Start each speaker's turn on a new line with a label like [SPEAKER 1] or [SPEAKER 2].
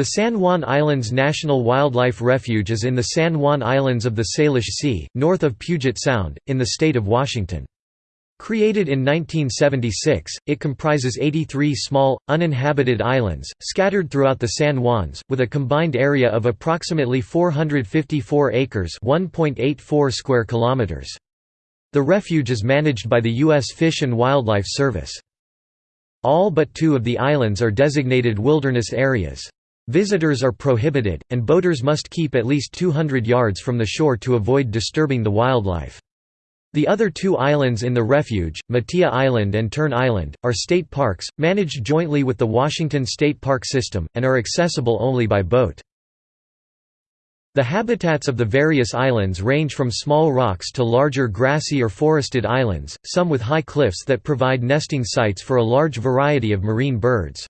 [SPEAKER 1] The San Juan Islands National Wildlife Refuge is in the San Juan Islands of the Salish Sea, north of Puget Sound, in the state of Washington. Created in 1976, it comprises 83 small, uninhabited islands, scattered throughout the San Juans, with a combined area of approximately 454 acres square kilometers. The refuge is managed by the U.S. Fish and Wildlife Service. All but two of the islands are designated wilderness areas. Visitors are prohibited, and boaters must keep at least 200 yards from the shore to avoid disturbing the wildlife. The other two islands in the refuge, Matia Island and Turn Island, are state parks, managed jointly with the Washington State Park System, and are accessible only by boat. The habitats of the various islands range from small rocks to larger grassy or forested islands, some with high cliffs that provide nesting sites for a large variety of marine birds.